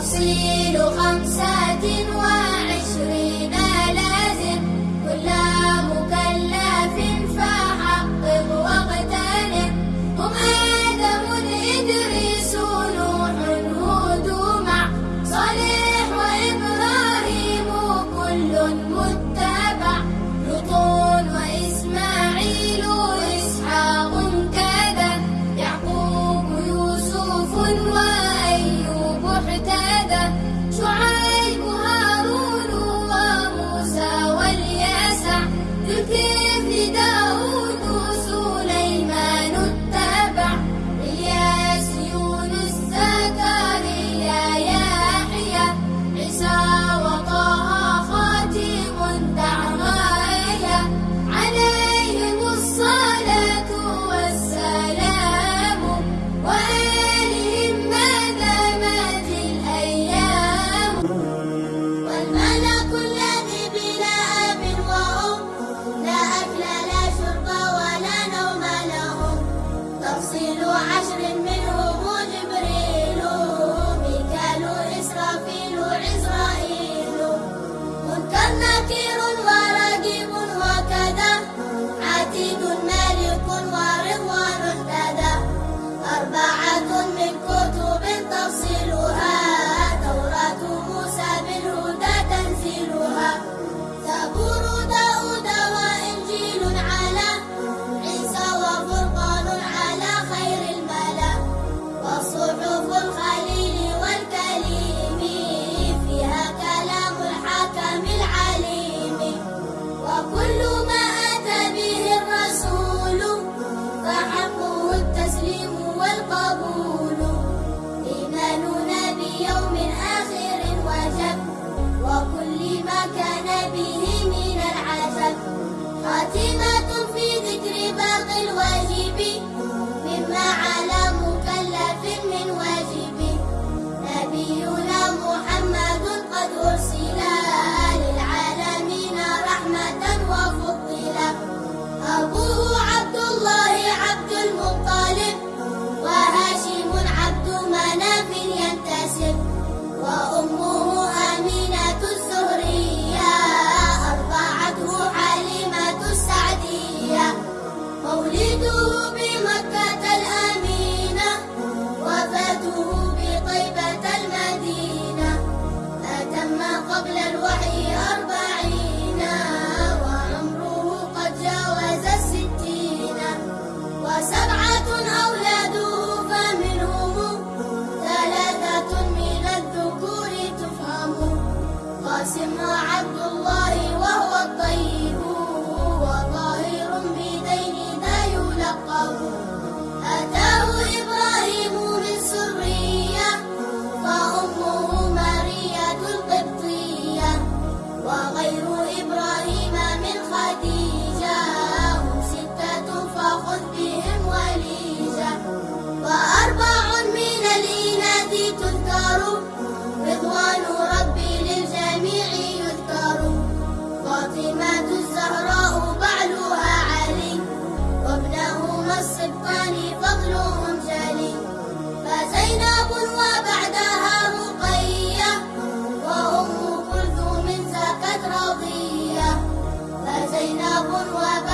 تفصيل خمسة و به من العجب خاتمة فزينب